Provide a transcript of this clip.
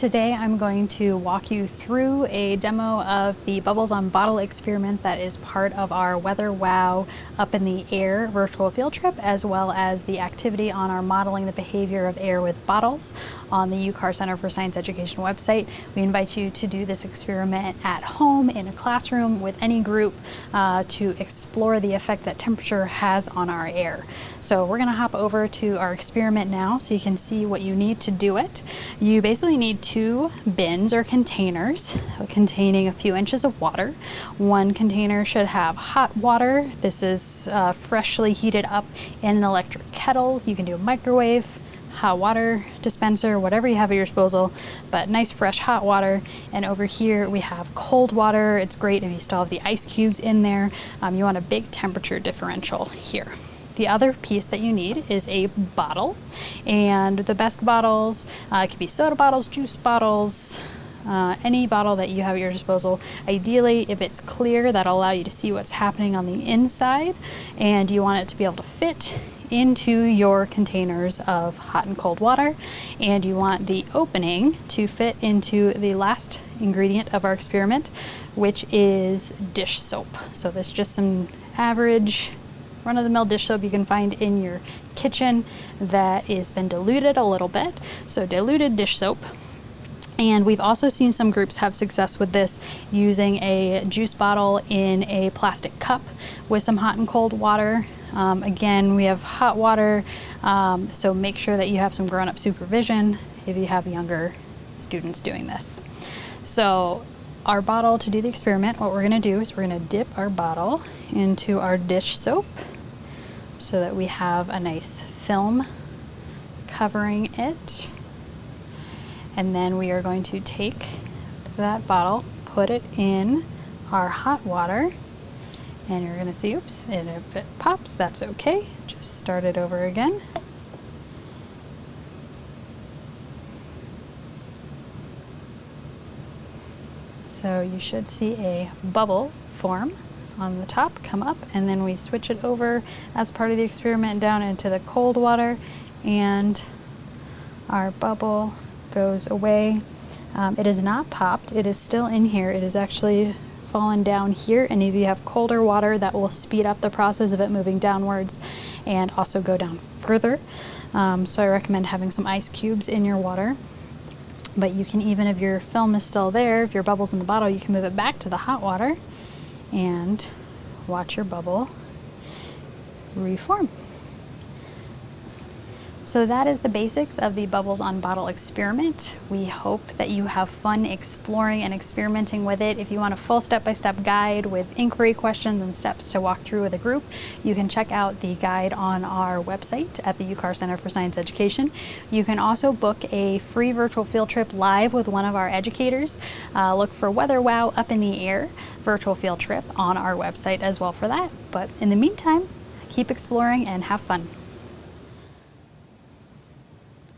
Today I'm going to walk you through a demo of the Bubbles on Bottle experiment that is part of our Weather Wow Up in the Air virtual field trip, as well as the activity on our Modeling the Behavior of Air with Bottles on the UCAR Center for Science Education website. We invite you to do this experiment at home, in a classroom, with any group uh, to explore the effect that temperature has on our air. So we're gonna hop over to our experiment now so you can see what you need to do it. You basically need two bins or containers containing a few inches of water. One container should have hot water. This is uh, freshly heated up in an electric kettle. You can do a microwave, hot water dispenser, whatever you have at your disposal, but nice fresh hot water. And over here we have cold water. It's great if you still have the ice cubes in there. Um, you want a big temperature differential here. The other piece that you need is a bottle, and the best bottles uh, could be soda bottles, juice bottles, uh, any bottle that you have at your disposal. Ideally, if it's clear, that'll allow you to see what's happening on the inside, and you want it to be able to fit into your containers of hot and cold water, and you want the opening to fit into the last ingredient of our experiment, which is dish soap. So this is just some average run-of-the-mill dish soap you can find in your kitchen that has been diluted a little bit. So diluted dish soap. And we've also seen some groups have success with this using a juice bottle in a plastic cup with some hot and cold water. Um, again, we have hot water, um, so make sure that you have some grown-up supervision if you have younger students doing this. So our bottle to do the experiment, what we're going to do is we're going to dip our bottle into our dish soap so that we have a nice film covering it. And then we are going to take that bottle, put it in our hot water, and you're going to see, oops, and if it pops, that's okay. Just start it over again. So you should see a bubble form on the top, come up, and then we switch it over as part of the experiment down into the cold water and our bubble goes away. Um, it is not popped, it is still in here. It is actually fallen down here and if you have colder water that will speed up the process of it moving downwards and also go down further. Um, so I recommend having some ice cubes in your water. But you can even, if your film is still there, if your bubble's in the bottle, you can move it back to the hot water and watch your bubble reform. So that is the basics of the Bubbles on Bottle experiment. We hope that you have fun exploring and experimenting with it. If you want a full step-by-step -step guide with inquiry questions and steps to walk through with a group, you can check out the guide on our website at the UCAR Center for Science Education. You can also book a free virtual field trip live with one of our educators. Uh, look for Weather Wow Up in the Air virtual field trip on our website as well for that. But in the meantime, keep exploring and have fun.